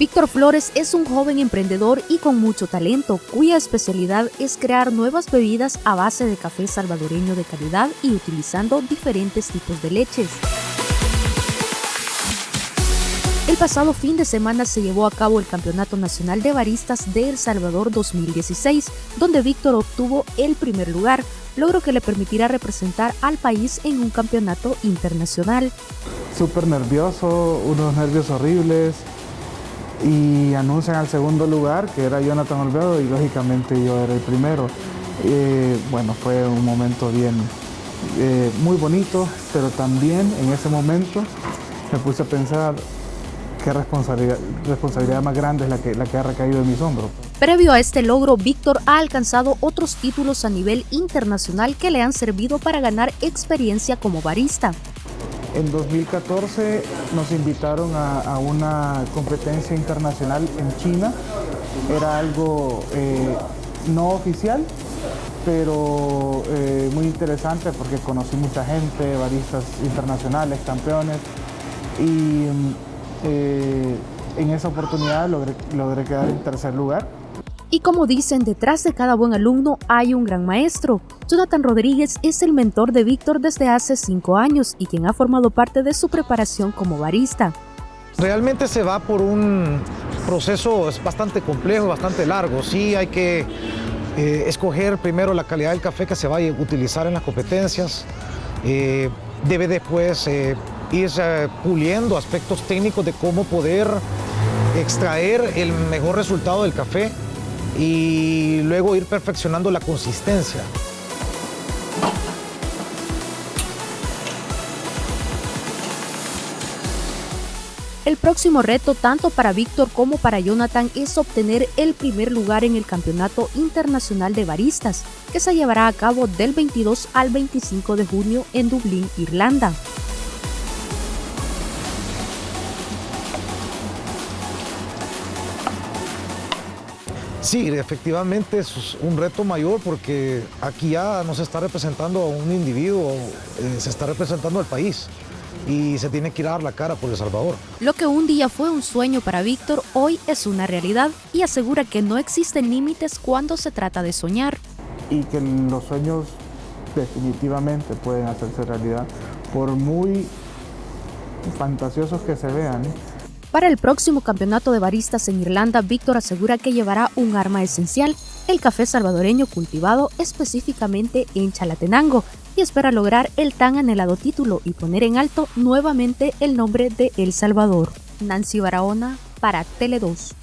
Víctor Flores es un joven emprendedor y con mucho talento, cuya especialidad es crear nuevas bebidas a base de café salvadoreño de calidad y utilizando diferentes tipos de leches. El pasado fin de semana se llevó a cabo el Campeonato Nacional de Baristas de El Salvador 2016, donde Víctor obtuvo el primer lugar, logro que le permitirá representar al país en un campeonato internacional. Súper nervioso, unos nervios horribles, y anuncian al segundo lugar, que era Jonathan Olvedo, y lógicamente yo era el primero. Eh, bueno, fue un momento bien, eh, muy bonito, pero también en ese momento me puse a pensar qué responsabilidad, responsabilidad más grande es la que, la que ha recaído en mis hombros. Previo a este logro, Víctor ha alcanzado otros títulos a nivel internacional que le han servido para ganar experiencia como barista. En 2014 nos invitaron a, una competencia internacional en China. Era algo eh, no oficial, pero eh, muy interesante porque conocí mucha gente, baristas internacionales, campeones. Y eh, en esa oportunidad logré quedar en tercer lugar. Y como dicen, detrás de cada buen alumno hay un gran maestro. Jonathan Rodríguez es el mentor de Víctor desde hace cinco años y quien ha formado parte de su preparación como barista. Realmente se va por un proceso bastante complejo, bastante largo. Sí hay que eh, escoger primero la calidad del café que se va a utilizar en las competencias. Eh, debe después eh, ir puliendo aspectos técnicos de cómo poder extraer el mejor resultado del café y luego ir perfeccionando la consistencia. El próximo reto tanto para Víctor como para Jonathan es obtener el primer lugar en el Campeonato Internacional de Baristas, que se llevará a cabo del 22 al 25 de junio en Dublín, Irlanda. Sí, efectivamente es un reto mayor porque aquí ya no se está representando a un individuo, eh, se está representando al país y se tiene que ir a dar la cara por El Salvador. Lo que un día fue un sueño para Víctor, hoy es una realidad y asegura que no existen límites cuando se trata de soñar. Y que los sueños definitivamente pueden hacerse realidad, por muy fantasiosos que se vean. ¿eh? Para el próximo campeonato de baristas en Irlanda, Víctor asegura que llevará un arma esencial, el café salvadoreño cultivado específicamente en Chalatenango, y espera lograr el tan anhelado título y poner en alto nuevamente el nombre de El Salvador. Nancy Barahona para Tele 2.